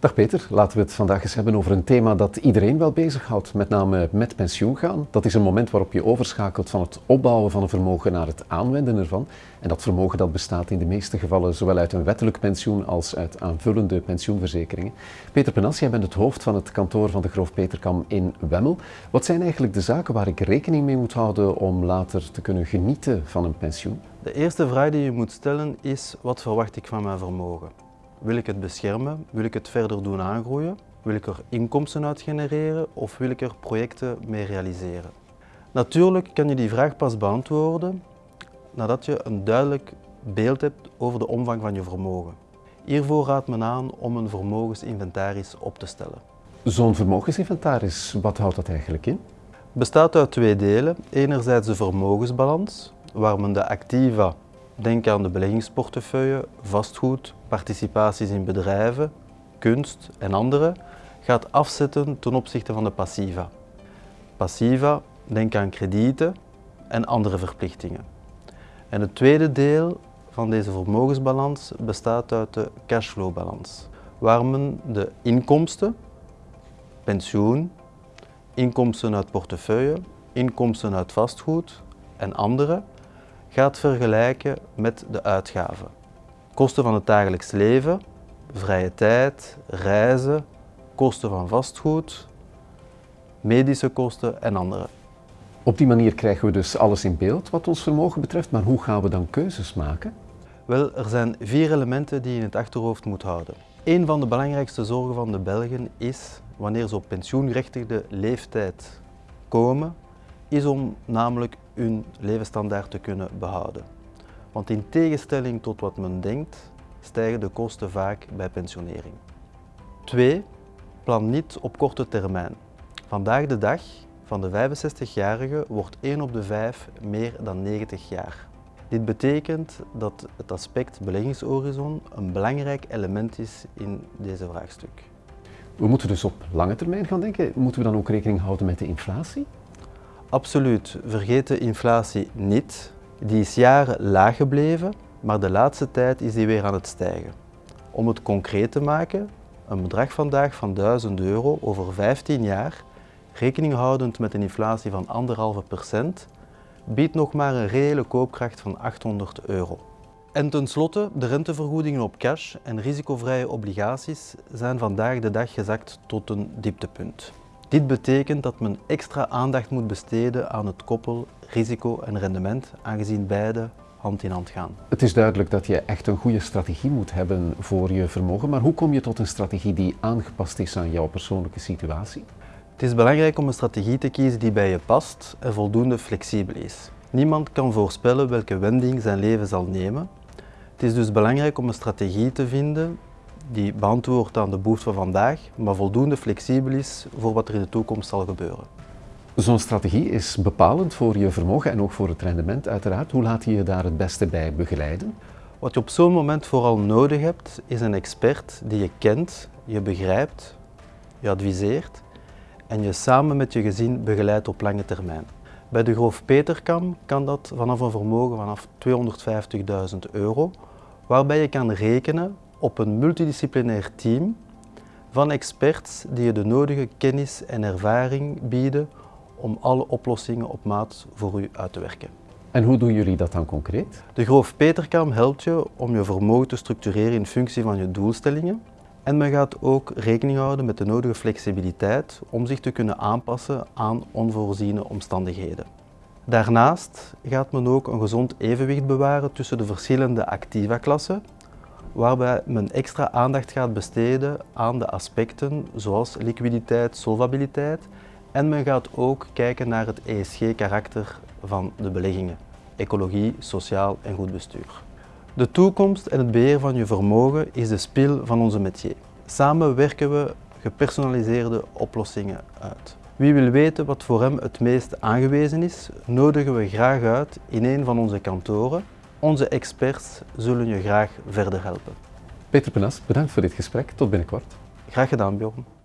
Dag Peter, laten we het vandaag eens hebben over een thema dat iedereen wel bezighoudt, met name met pensioen gaan. Dat is een moment waarop je overschakelt van het opbouwen van een vermogen naar het aanwenden ervan. En dat vermogen dat bestaat in de meeste gevallen zowel uit een wettelijk pensioen als uit aanvullende pensioenverzekeringen. Peter Penas, jij bent het hoofd van het kantoor van de Groof Peterkam in Wemmel. Wat zijn eigenlijk de zaken waar ik rekening mee moet houden om later te kunnen genieten van een pensioen? De eerste vraag die je moet stellen is, wat verwacht ik van mijn vermogen? Wil ik het beschermen? Wil ik het verder doen aangroeien? Wil ik er inkomsten uit genereren of wil ik er projecten mee realiseren? Natuurlijk kan je die vraag pas beantwoorden nadat je een duidelijk beeld hebt over de omvang van je vermogen. Hiervoor raadt men aan om een vermogensinventaris op te stellen. Zo'n vermogensinventaris, wat houdt dat eigenlijk in? bestaat uit twee delen. Enerzijds de vermogensbalans, waar men de activa Denk aan de beleggingsportefeuille, vastgoed, participaties in bedrijven, kunst en andere, gaat afzetten ten opzichte van de passiva. Passiva, denk aan kredieten en andere verplichtingen. En het tweede deel van deze vermogensbalans bestaat uit de cashflowbalans, waar men de inkomsten, pensioen, inkomsten uit portefeuille, inkomsten uit vastgoed en andere gaat vergelijken met de uitgaven. Kosten van het dagelijks leven, vrije tijd, reizen, kosten van vastgoed, medische kosten en andere. Op die manier krijgen we dus alles in beeld wat ons vermogen betreft, maar hoe gaan we dan keuzes maken? Wel, er zijn vier elementen die je in het achterhoofd moet houden. Een van de belangrijkste zorgen van de Belgen is, wanneer ze op pensioengerechtigde leeftijd komen, is om namelijk hun levensstandaard te kunnen behouden. Want in tegenstelling tot wat men denkt, stijgen de kosten vaak bij pensionering. 2. Plan niet op korte termijn. Vandaag de dag van de 65-jarige wordt 1 op de 5 meer dan 90 jaar. Dit betekent dat het aspect beleggingshorizon een belangrijk element is in deze vraagstuk. We moeten dus op lange termijn gaan denken. Moeten we dan ook rekening houden met de inflatie? Absoluut. Vergeet de inflatie niet. Die is jaren laag gebleven, maar de laatste tijd is die weer aan het stijgen. Om het concreet te maken, een bedrag vandaag van 1000 euro over 15 jaar, rekening houdend met een inflatie van 1,5%, biedt nog maar een reële koopkracht van 800 euro. En tenslotte, de rentevergoedingen op cash en risicovrije obligaties zijn vandaag de dag gezakt tot een dieptepunt. Dit betekent dat men extra aandacht moet besteden aan het koppel risico en rendement, aangezien beide hand in hand gaan. Het is duidelijk dat je echt een goede strategie moet hebben voor je vermogen, maar hoe kom je tot een strategie die aangepast is aan jouw persoonlijke situatie? Het is belangrijk om een strategie te kiezen die bij je past en voldoende flexibel is. Niemand kan voorspellen welke wending zijn leven zal nemen. Het is dus belangrijk om een strategie te vinden die beantwoordt aan de behoeften van vandaag, maar voldoende flexibel is voor wat er in de toekomst zal gebeuren. Zo'n strategie is bepalend voor je vermogen en ook voor het rendement uiteraard. Hoe laat je je daar het beste bij begeleiden? Wat je op zo'n moment vooral nodig hebt, is een expert die je kent, je begrijpt, je adviseert en je samen met je gezin begeleidt op lange termijn. Bij de Groof Peterkam kan dat vanaf een vermogen vanaf 250.000 euro, waarbij je kan rekenen op een multidisciplinair team van experts die je de nodige kennis en ervaring bieden om alle oplossingen op maat voor u uit te werken. En hoe doen jullie dat dan concreet? De Groof Peterkam helpt je om je vermogen te structureren in functie van je doelstellingen. En men gaat ook rekening houden met de nodige flexibiliteit om zich te kunnen aanpassen aan onvoorziene omstandigheden. Daarnaast gaat men ook een gezond evenwicht bewaren tussen de verschillende activa-klassen waarbij men extra aandacht gaat besteden aan de aspecten zoals liquiditeit, solvabiliteit en men gaat ook kijken naar het ESG-karakter van de beleggingen, ecologie, sociaal en goed bestuur. De toekomst en het beheer van je vermogen is de spil van onze métier. Samen werken we gepersonaliseerde oplossingen uit. Wie wil weten wat voor hem het meest aangewezen is, nodigen we graag uit in een van onze kantoren onze experts zullen je graag verder helpen. Peter Penas, bedankt voor dit gesprek. Tot binnenkort. Graag gedaan, Bjorn.